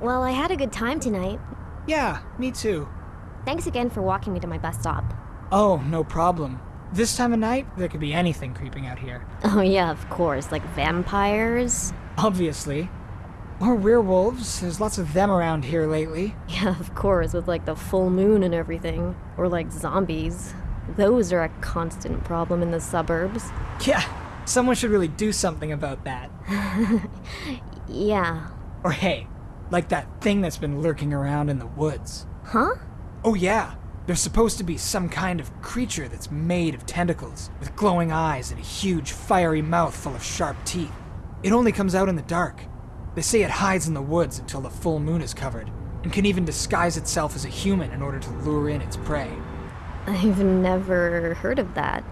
Well, I had a good time tonight. Yeah, me too. Thanks again for walking me to my bus stop. Oh, no problem. This time of night, there could be anything creeping out here. Oh, yeah, of course. Like vampires? Obviously. Or werewolves. There's lots of them around here lately. Yeah, of course, with like the full moon and everything. Or like zombies. Those are a constant problem in the suburbs. Yeah, someone should really do something about that. Yeah. Or hey, like that thing that's been lurking around in the woods. Huh? Oh yeah, there's supposed to be some kind of creature that's made of tentacles, with glowing eyes and a huge fiery mouth full of sharp teeth. It only comes out in the dark. They say it hides in the woods until the full moon is covered, and can even disguise itself as a human in order to lure in its prey. I've never heard of that.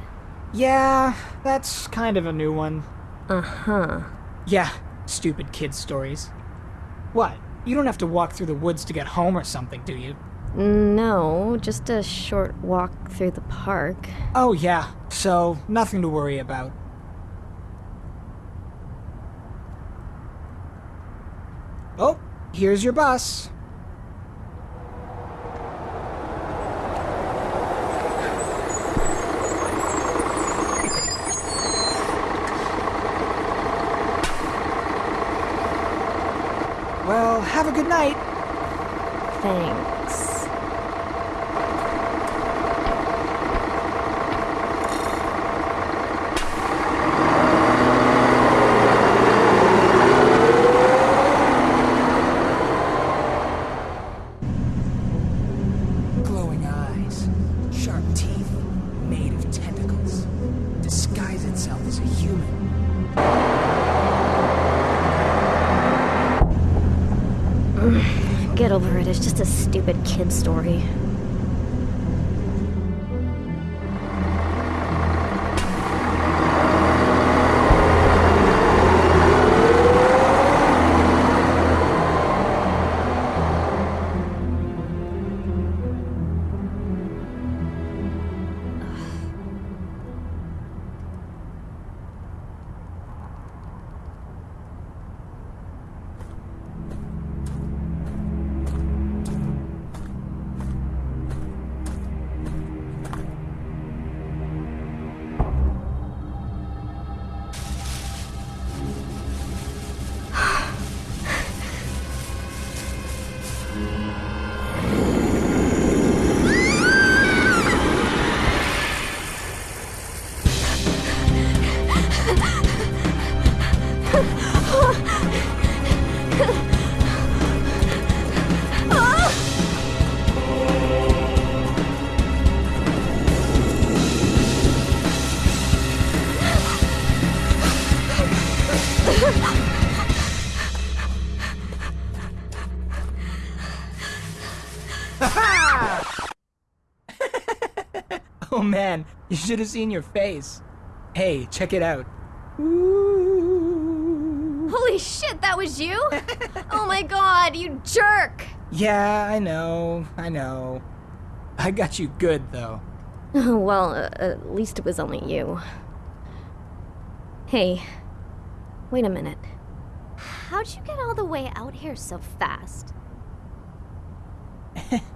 Yeah, that's kind of a new one. Uh huh. Yeah, stupid kid stories. What? You don't have to walk through the woods to get home or something, do you? No, just a short walk through the park. Oh, yeah, so nothing to worry about. Oh, here's your bus. Well, have a good night. Thanks. Get over it, it's just a stupid kid story. Oh man, you should have seen your face. Hey, check it out. Ooh. Holy shit, that was you? oh my god, you jerk! Yeah, I know, I know. I got you good though. well, uh, at least it was only you. Hey, wait a minute. How'd you get all the way out here so fast?